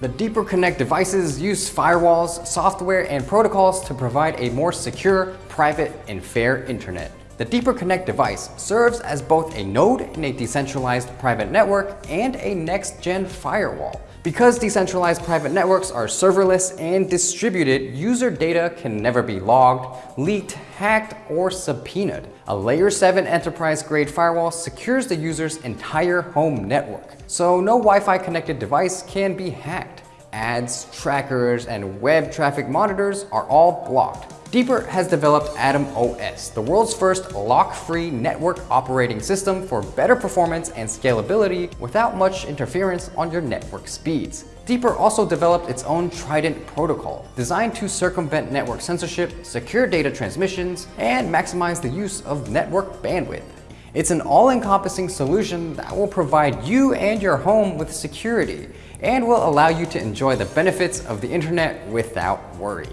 The Deeper Connect devices use firewalls, software, and protocols to provide a more secure, private, and fair internet. The Deeper Connect device serves as both a node in a decentralized private network and a next-gen firewall. Because decentralized private networks are serverless and distributed, user data can never be logged, leaked, hacked, or subpoenaed. A Layer 7 enterprise-grade firewall secures the user's entire home network, so no Wi-Fi connected device can be hacked. Ads, trackers, and web traffic monitors are all blocked. Deeper has developed Atom OS, the world's first lock-free network operating system for better performance and scalability without much interference on your network speeds. Deeper also developed its own Trident protocol, designed to circumvent network censorship, secure data transmissions, and maximize the use of network bandwidth. It's an all-encompassing solution that will provide you and your home with security and will allow you to enjoy the benefits of the internet without worry.